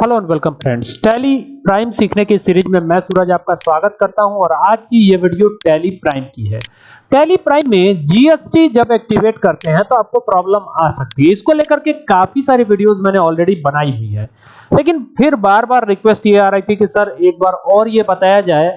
Hello and welcome friends. Tally Prime सीखने की series में मैं सूरज आपका स्वागत करता हूँ और आज की ये वीडियो टैली प्राइम की है। टैली प्राइम में जीएसटी जब एक्टिवेट करते हैं तो आपको प्रॉब्लम आ सकती है। इसको लेकर के काफ़ी सारी वीडियोस मैंने ऑलरेडी बनाई हुई है। लेकिन फिर बार-बार रिक्वेस्ट ये आ रही थी कि, सर, एक बार और ये बताया जाए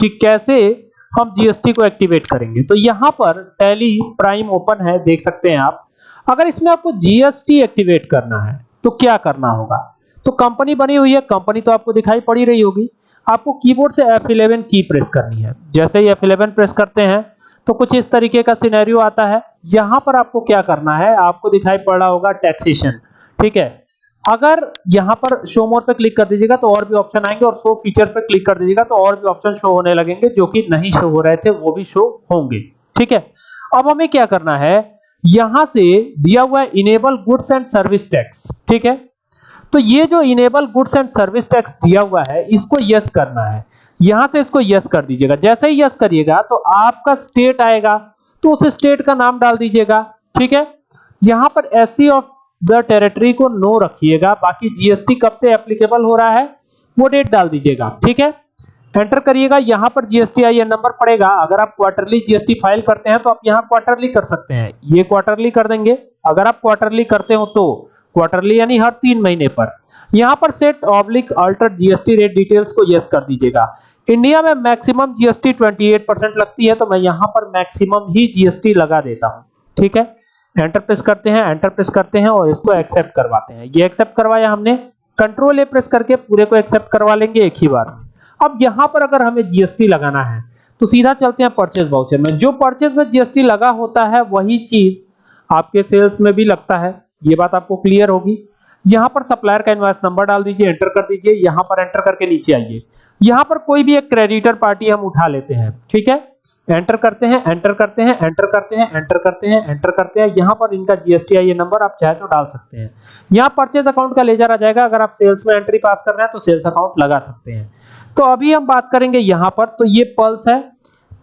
कि कैसे हम जीएसटी को एक्टिवेट करेंगे? तो यहाँ पर टैली प्राइम ओपन है, देख सकते हैं आप। अगर इसमें आपको जीएसटी एक्टिवेट करना है तो क्या करना होगा? तो कंपनी बनी हुई है, कंपनी तो आपको दिखाई पड़ी रही होगी। आपको कीबोर्ड से F11 की प्रेस करनी है। जैसे ही F11 प्रेस करते हैं तो कुछ इस तरीके का सिनेरियो आता है। यहाँ पर आपको क्या करना है, आपको दिखाई पड़ रहा होगा टैक्सेशन ठीक है? अगर यहाँ पर शो मोर पे क्लिक कर दीजिएगा तो और भी ऑप्शन आएँगे और शो फीचर पे क्लिक कर दीजिएगा तो और भी ऑप्शन शो होने लगेंगे, जो कि नहीं शो हो रहे थे, वो भी शो होंगे। ठीक है? अब हमें क्या करना है, यहाँ से दिया हुआ है enable goods and service tax ठीक है? तो ये जो enable goods and service tax दिया हुआ है, इसको यस करना है। यहाँ से इसको यस कर दीजिएगा। जैसे ही यस करिएगा तो आपका स्टेट आएगा तो उस स्टेट का नाम डाल दीजिएगा, ठीक है? यहाँ पर एससी ऑफ़ द टेरिटरी को नो रखिएगा, बाकी जीएसटी कब से एप्लीकेबल हो रहा है, वो डेट डाल दीजिएगा, ठीक है? एंटर करिएगा, यहाँ पर जीएसटी आईएन नंबर पड़ेगा। अगर आप क्वार्टरली जीएसटी फ़ाइल करते हैं तो आप यहाँ क्वार्टरली कर सकते हैं। ये क्वार्टरली कर देंगे। अगर आप क्वार्टरली करते हो तो क्वार्टरली यानी हर तीन महीने पर। यहाँ पर set oblique alter GST rate details को यस कर दीजिएगा। इंडिया में मैक्सिमम जीएसटी 28 परसेंट लगती है तो मैं यहाँ पर मैक्सिमम ही जीएसटी लगा देता हूँ। ठीक है? एंटर प्रेस करते हैं एंटर प्रेस करते हैं और इसको एक्सेप्ट करवाते हैं। ये एक्सेप्ट करवाया हमने। कंट्रोल ए प्रेस करके पूरे को एक्सेप्ट करवा लेंगे एक ही बार अब यहाँ पर अगर हमें जीएसटी लगाना है तो सीधा चलते हैं परचेज वाउचर में। जो परचेज में जीएसटी लगा होता है, वही चीज़ आपके सेल्स में भी लगता है। ये बात आपको क्लियर होगी। यहाँ पर सप्लायर का इनवॉइस नंबर डाल दीजिए एंटर कर दीजिए, यहाँ पर एंटर करके नीचे आइए। यहाँ पर कोई भी एक क्रेडिटर पार्टी हम उठा लेते हैं, ठीक है? एंटर करते हैं एंटर करते हैं एंटर करते हैं एंटर करते हैं एंटर करते हैं। यहाँ पर इनका जीएसटी आई नंबर आप चाहे तो डाल सकते हैं। यहाँ परचेज अकाउंट का लेजर आ जाएगा। अगर आप सेल्स में एंट्री पास कर रहे हैं तो सेल्स अकाउंट लगा सकते हैं। तो अभी हम बात करेंगे यहाँ पर तो ये पल्स है।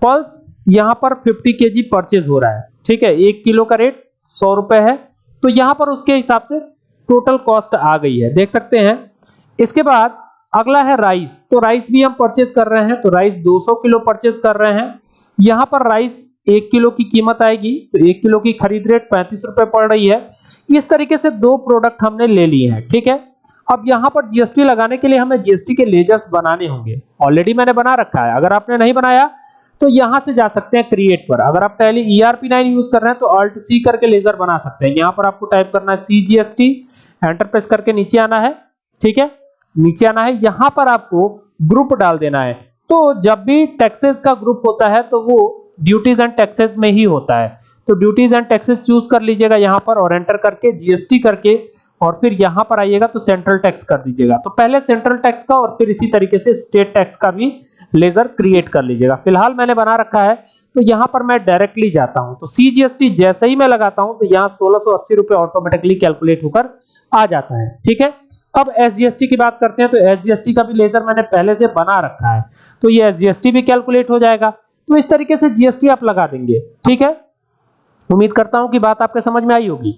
पल्स यहाँ पर 50 केजी परचेज हो रहा है, ठीक है? एक किलो का रेट सौ रुपए है। तो यहाँ पर उसके हिसाब से टोटल कॉस्ट आ गई है। देख सकते हैं। इसके बाद अगला है राइस तो राइस भी हम परचेज कर रहे हैं तो राइस 200 किलो परचेज कर रहे हैं। यहाँ पर राइस एक किलो की कीमत आएगी तो एक किलो की खरीद रेट पैंतीस रुपए पड़ रही है। इस तरीके से दो प्रोडक्ट हमने ले लिए हैं, ठीक है? अब यहाँ पर जीएसटी लगाने के लिए हमें जीएसटी के लेजर्स बनाने होंगे। ऑलरेडी मैंने बना रखा है। अगर आपने नहीं बनाया तो यहाँ से जा सकते हैं क्रिएट पर। अगर आप टैली ERP9 यूज़ कर रहे हैं तो अल्ट सी करके लेजर बना सकते हैं। यहाँ पर आपको टाइप करना है सीजीएसटी एंटर प्रेस करके नीचे आना है। ठीक है? नीचे आना है। यहाँ पर आपको ग्रुप डाल देना है। तो जब भी टैक्सेस का ग्रुप होता है तो वो ड्यूटीज़ एंड टैक्सेस में ही होता है। तो ड्यूटीज़ एंड टैक्सेस चूज़ कर लीजिएगा यहाँ पर और एंटर करके जीएसटी करके और फिर यहाँ पर आइएगा तो सेंट्रल टैक्स कर दीजिएगा। तो पहले सेंट्रल टैक्स का और फिर इसी तरीके से स्टेट टैक्स का भी लेजर क्रिएट कर लीजिएगा। फ़िलहाल मैंने बना रखा है तो यहाँ पर मैं डायरेक्टली जाता हूँ। तो सीजीएसटी जैसे ही मैं लगाता हूँ तो यहाँ 1680 रुपए ऑटोमेटिकली कैलकुलेट होकर आ जाता है। ठीक है? अब एसजीएसटी की बात करते हैं तो एसजीएसटी का भी लेजर मैंने पहले से बना रखा है। तो ये एसजीएसटी भी कैलकुलेट हो जाएगा। तो इस तरीके से जीएसटी आप लगा देंगे। ठीक है? उम्मीद करता हूँ कि बात आपके समझ में आई होगी।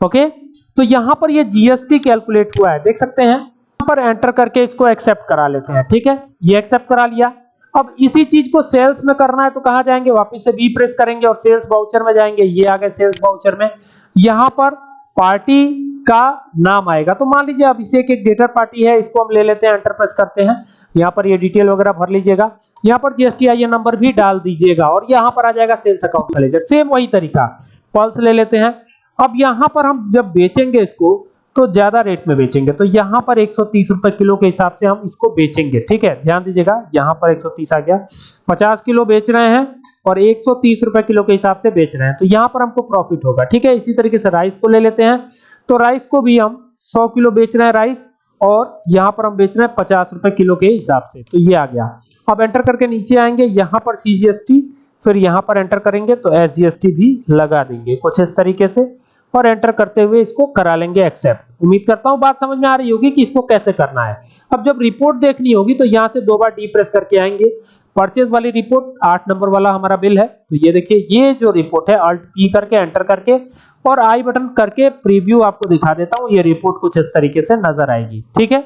ओके? तो यहाँ पर ये जीएसटी कैलकुलेट हुआ है। देख सकते हैं पर एंटर करके इसको एक्सेप्ट करा लेते हैं, ठीक है? ये एक्सेप्ट करा लिया। अब इसी चीज़ को सेल्स में करना है तो कहाँ जाएँगे? वापस से बी प्रेस करेंगे और सेल्स वाउचर में जाएँगे। ये आ गए सेल्स वाउचर में। यहाँ पर पार्टी का नाम आएगा। तो मान लीजिए अब इसे एक डेटर पार्टी है, इसको हम ले लेते हैं एंटर प्रेस करते हैं। यहाँ पर ये डिटेल वगैरह भर लीजिएगा। यहाँ पर जीएसटी आई नंबर भी डाल दीजिएगा और यहाँ पर आ जाएगा सेल्स अकाउंट का लेजर सेम वही तरीका। पल्स ले लेते हैं। अब यहाँ पर हम जब बेचेंगे इसको तो ज़्यादा रेट में बेचेंगे। तो यहाँ पर 130 रुपए किलो के हिसाब से हम इसको बेचेंगे, ठीक है? ध्यान दीजिएगा, यहाँ पर 130 आ गया। 50 किलो बेच रहे हैं और 130 रुपए किलो के हिसाब से बेच रहे हैं। तो यहाँ पर हमको प्रॉफिट होगा, ठीक है? इसी तरीके से राइस को ले लेते हैं। तो राइस को भी हम 100 किलो बेच रहे हैं राइस और यहाँ पर हम बेच रहे हैं पचास रुपए किलो के हिसाब से। तो ये आ गया। अब एंटर करके नीचे आएँगे, यहाँ पर सीजीएसटी फिर यहाँ पर एंटर करेंगे तो एसजीएसटी भी लगा देंगे। कुछ इस तरीके से। और एंटर करते हुए इसको करा लेंगे एक्सेप्ट उम्मीद करता हूँ बात समझ में आ रही होगी कि इसको कैसे करना है. अब जब रिपोर्ट देखनी होगी तो यहाँ से दो बार डी प्रेस करके आएँगे. परचेज वाली रिपोर्ट आठ नंबर वाला हमारा बिल है. तो ये देखिए, ये जो रिपोर्ट है अल्ट पी करके एंटर करके, और आई बटन करके प्रीव्यू आपको दिखा देता हूँ, ये रिपोर्ट कुछ इस तरीके से नज़र आएगी, ठीक है?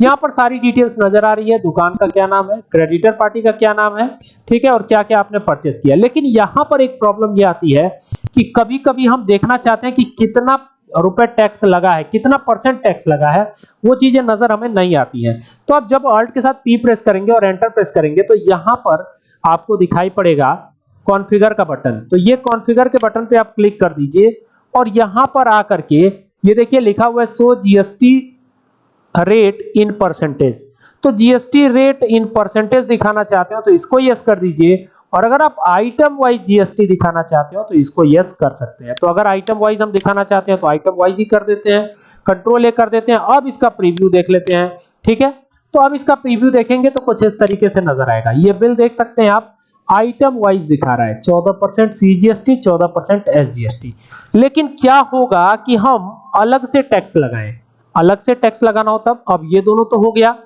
यहाँ पर सारी डिटेल्स नज़र आ रही है, दुकान का क्या नाम है क्रेडिटर पार्टी का क्या नाम है, ठीक है? और क्या क्या आपने परचेस किया लेकिन यहाँ पर एक प्रॉब्लम ये आती है कि कभी कभी हम देखना चाहते हैं कि कितना रुपए टैक्स लगा है, कितना परसेंट टैक्स लगा है, वो चीज़ें नज़र हमें नहीं आती हैं। तो अब जब अल्ट के साथ पी प्रेस करेंगे और एंटर प्रेस करेंगे तो यहाँ पर आपको दिखाई पड़ेगा कॉन्फ़िगर का बटन तो ये कॉन्फ़िगर के बटन पे आप क्लिक कर दीजिए और यहाँ पर आकर के ये देखिए लिखा हुआ है so GST rate in percentage तो जीएसटी रेट इन परसेंटेज दिखाना चाहते हो तो इसको यस कर दीजिए और अगर आप आइटम वाइज जीएसटी दिखाना चाहते हो तो इसको यस कर सकते हैं। तो अगर आइटम वाइज हम दिखाना चाहते हैं तो आइटम वाइज ही कर देते हैं कंट्रोल ए कर देते हैं। अब इसका प्रीव्यू देख लेते हैं, ठीक है? तो अब इसका प्रीव्यू देखेंगे तो कुछ इस तरीके से नज़र आएगा। ये बिल देख सकते हैं आप आइटम वाइज दिखा रहा है। 14 परसेंट सीजीएसटी चौदह परसेंट एसजीएसटी लेकिन क्या होगा कि हम अलग से टैक्स लगाएँ। अलग से टैक्स लगाना हो तब, अब ये दोनों तो हो गया।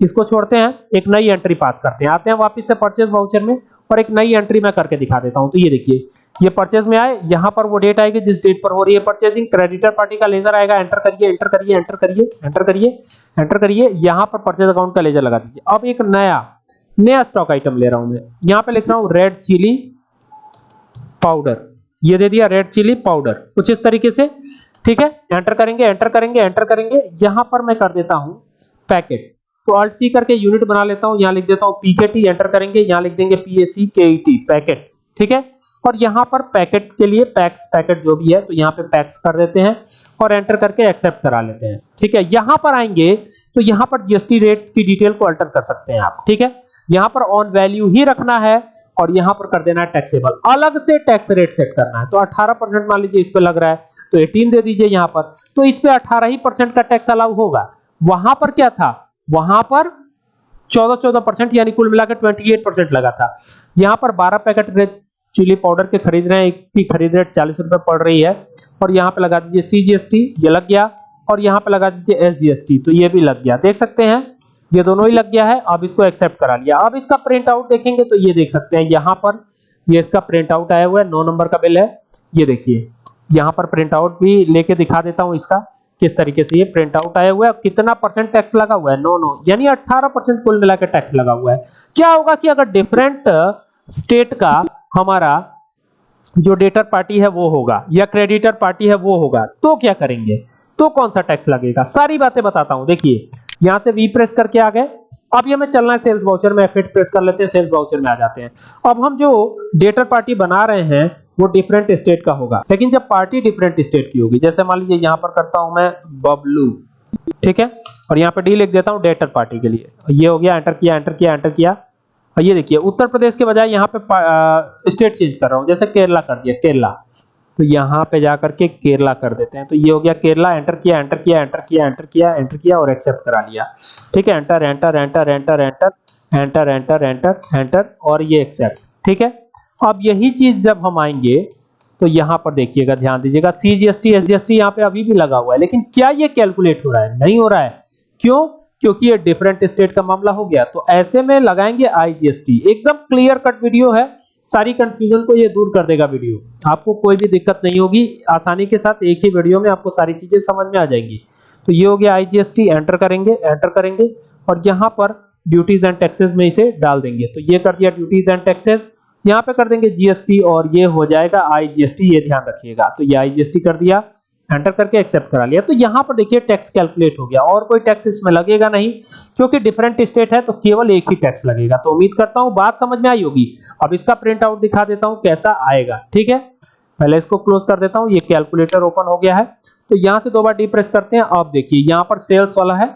इसको छोड़ते हैं, एक नई एंट्री पास करते हैं। आते हैं वापस से परचेज वाउचर में और एक नई एंट्री मैं करके दिखा देता हूँ। तो ये देखिए, ये परचेज में आए, यहाँ पर वो डेट आएगी, जिस डेट पर हो रही है परचेजिंग क्रेडिटर पार्टी का लेजर आएगा एंटर करिए एंटर करिए एंटर करिए एंटर करिए एंटर करिए, यहाँ पर परचेज अकाउंट का लेजर लगा दीजिए। अब एक नया नया स्टॉक आइटम ले रहा हूँ मैं। यहाँ पे लिख रहा हूँ रेड चिली पाउडर ये दे दिया रेड चिली पाउडर कुछ इस तरीके से, ठीक है? एंटर करेंगे एंटर करेंगे एंटर करेंगे। यहाँ पर मैं कर देता हूँ पैकेट तो अल्ट सी करके यूनिट बना लेता हूँ। यहाँ लिख देता हूँ पीकेटी एंटर करेंगे। यहाँ लिख देंगे पीएसी केईटी पैकेट ठीक है? और यहाँ पर पैकेट के लिए पैक्स पैकेट जो भी है तो यहाँ पे पैक्स कर देते हैं और एंटर करके एक्सेप्ट करा लेते हैं। ठीक है? यहाँ पर आएँगे तो यहाँ पर जीएसटी रेट की डिटेल को अल्टर कर सकते हैं आप। ठीक है? यहाँ पर ऑन वैल्यू ही रखना है और यहाँ पर कर देना है टैक्सेबल अलग से टैक्स रेट सेट करना है। तो 18% मान लीजिए इस पे लग रहा है तो 18 दे दीजिए यहाँ पर। तो इस पे 18 ही परसेंट का टैक्स अलाउ होगा। वहाँ पर क्या था? वहाँ पर 14 14 परसेंट, यानी कुल मिलाकर 28 परसेंट लगा था। यहाँ पर 12 पैकेट चिली पाउडर के खरीद रहे हैं, की खरीद रेट चालीस रुपए पड़ रही है। और यहाँ पे लगा दीजिए सीजीएसटी ये लग गया। और यहाँ पे लगा दीजिए एसजीएसटी तो ये भी लग गया। देख सकते हैं, ये दोनों ही लग गया है। अब इसको एक्सेप्ट करा लिया। अब इसका प्रिंट आउट देखेंगे तो ये देख सकते हैं, यहाँ पर ये इसका प्रिंट आउट आया हुआ है, नौ नंबर का बिल है। ये देखिए, यहाँ पर प्रिंट आउट भी लेके दिखा देता हूँ इसका, किस तरीके से ये प्रिंट आउट आया हुआ है। कितना परसेंट टैक्स लगा हुआ है? नो नो, यानी 18 परसेंट कुल मिलाकर टैक्स लगा हुआ है। क्या होगा कि अगर डिफरेंट स्टेट का हमारा जो डेटर पार्टी है वो होगा, या क्रेडिटर पार्टी है वो होगा तो क्या करेंगे? तो कौन सा टैक्स लगेगा? सारी बातें बताता हूँ। देखिए, यहाँ से वी प्रेस करके आ गए। अब ये हमें चलना है सेल्स वाउचर में एफ़ प्रेस कर लेते हैं सेल्स वाउचर में आ जाते हैं। अब हम जो डेटर पार्टी बना रहे हैं, वो डिफरेंट स्टेट का होगा। लेकिन जब पार्टी डिफरेंट स्टेट की होगी, जैसे मान लीजिए यहाँ पर करता हूँ मैं बबलू, ठीक है? और यहाँ पर डी लिख देता हूँ डेटर पार्टी के लिए। ये हो गया एंटर किया एंटर किया एंटर किया। ये देखिए, उत्तर प्रदेश के बजाय यहाँ पे स्टेट चेंज कर रहा हूँ। जैसे केरला कर दिया, केरला। तो यहाँ पे जाकर के केरला कर देते हैं। तो ये हो गया केरला एंटर किया एंटर किया एंटर किया एंटर किया एंटर किया और एक्सेप्ट करा लिया। ठीक है? Enter enter enter enter enter enter enter enter enter और ये एक्सेप्ट ठीक है? अब यही चीज़ जब हम आएँगे तो यहाँ पर देखिएगा, ध्यान दीजिएगा C G S T S G S T यहाँ पे अभी भी लगा हुआ है। लेकिन क्या ये कैलकुलेट हो रहा है? नहीं हो रहा है। क्यों? क्योंकि ये डिफरेंट स्टेट का मामला हो गया। तो ऐसे में लगाएँगे आईजीएसटी एकदम क्लियर कट वीडियो है। सारी कंफ्यूजन को ये दूर कर देगा वीडियो आपको कोई भी दिक्कत नहीं होगी। आसानी के साथ एक ही वीडियो में आपको सारी चीज़ें समझ में आ जाएँगी। तो ये हो गया आईजीएसटी एंटर करेंगे एंटर करेंगे और यहाँ पर ड्यूटीज़ एंड टैक्सेस में इसे डाल देंगे। तो ये कर दिया ड्यूटीज़ एंड टैक्सेस यहाँ पे कर देंगे जीएसटी और ये हो जाएगा आईजीएसटी ये ध्यान रखिएगा। तो ये आईजीएसटी कर दिया। एंटर करके एक्सेप्ट करा लिया। तो यहाँ पर देखिए टैक्स कैलकुलेट हो गया। और कोई टैक्स इसमें लगेगा नहीं, क्योंकि डिफरेंट स्टेट है तो केवल एक ही टैक्स लगेगा। तो उम्मीद करता हूँ बात समझ में आई होगी। अब इसका प्रिंट आउट दिखा देता हूँ कैसा आएगा, ठीक है? पहले इसको क्लोज कर देता हूँ। ये कैलकुलेटर ओपन हो गया है। तो यहाँ से दो बार डी प्रेस करते हैं। अब देखिए, यहाँ पर सेल्स वाला है।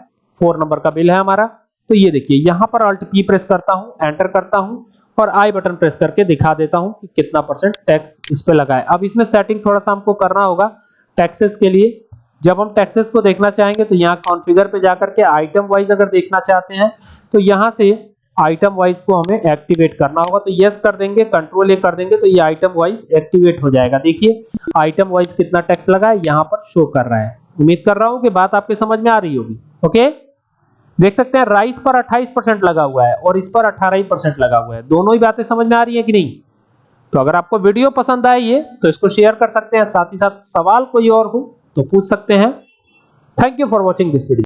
फोर नंबर का बिल है हमारा। तो ये देखिए, यहाँ पर अल्ट पी प्रेस करता हूँ एंटर करता हूँ और आई बटन प्रेस करके दिखा देता हूँ कि कितना परसेंट टैक्स इस पे लगा है। अब इसमें सेटिंग थोड़ा सा हमको करना होगा। टैक्सेस के लिए। जब हम टैक्सेस को देखना चाहेंगे तो यहाँ कॉन्फ़िगर पे जाकर के आइटम वाइज अगर देखना चाहते हैं तो यहाँ से आइटम वाइज को हमें एक्टिवेट करना होगा। तो यस कर देंगे कंट्रोल ए कर देंगे तो ये आइटम वाइज एक्टिवेट हो जाएगा। देखिए आइटम वाइज कितना टैक्स लगा है, यहाँ पर शो कर रहा है। उम्मीद कर रहा हूँ कि बात आपके समझ में आ रही होगी। ओके देख सकते हैं राइस पर 28 परसेंट लगा हुआ है और इस पर 18 परसेंट लगा हुआ है। दोनों ही बातें समझ में आ रही है कि नहीं? तो अगर आपको वीडियो पसंद आए ये तो इसको शेयर कर सकते हैं। साथ ही साथ सवाल कोई और हो तो पूछ सकते हैं। Thank you for watching this video